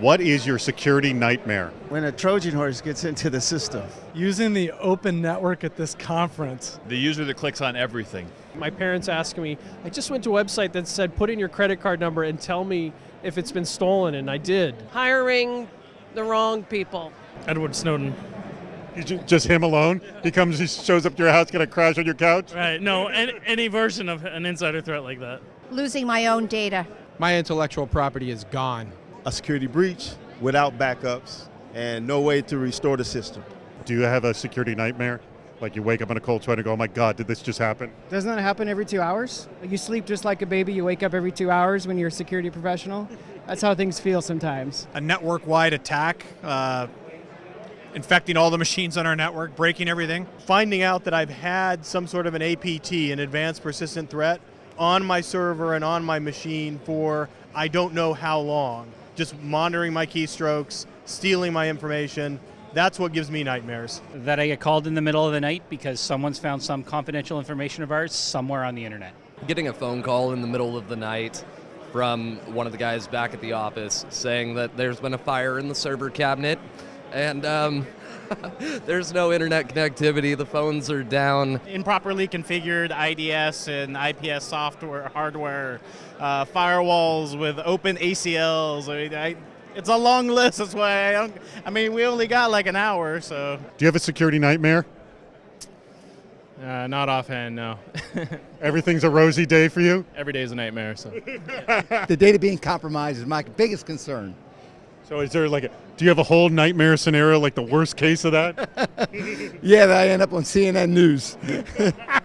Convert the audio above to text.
What is your security nightmare? When a Trojan horse gets into the system. Using the open network at this conference. The user that clicks on everything. My parents asked me, I just went to a website that said put in your credit card number and tell me if it's been stolen, and I did. Hiring the wrong people. Edward Snowden. Just him alone? He comes, he shows up to your house, gonna crash on your couch? Right, no, any, any version of an insider threat like that. Losing my own data. My intellectual property is gone. A security breach without backups and no way to restore the system. Do you have a security nightmare? Like you wake up in a cold sweat and go, oh my God, did this just happen? Doesn't that happen every two hours? You sleep just like a baby, you wake up every two hours when you're a security professional. That's how things feel sometimes. A network wide attack, uh, infecting all the machines on our network, breaking everything. Finding out that I've had some sort of an APT, an advanced persistent threat, on my server and on my machine for I don't know how long. Just monitoring my keystrokes, stealing my information. That's what gives me nightmares. That I get called in the middle of the night because someone's found some confidential information of ours somewhere on the internet. Getting a phone call in the middle of the night from one of the guys back at the office saying that there's been a fire in the server cabinet and um, there's no internet connectivity. The phones are down. Improperly configured IDS and IPS software, hardware, uh, firewalls with open ACLs. I mean, I, it's a long list. That's why I don't. I mean, we only got like an hour, so. Do you have a security nightmare? Uh, not offhand, no. Everything's a rosy day for you? Every day is a nightmare, so. the data being compromised is my biggest concern. So is there like a, do you have a whole nightmare scenario, like the worst case of that? yeah, that I end up on CNN News.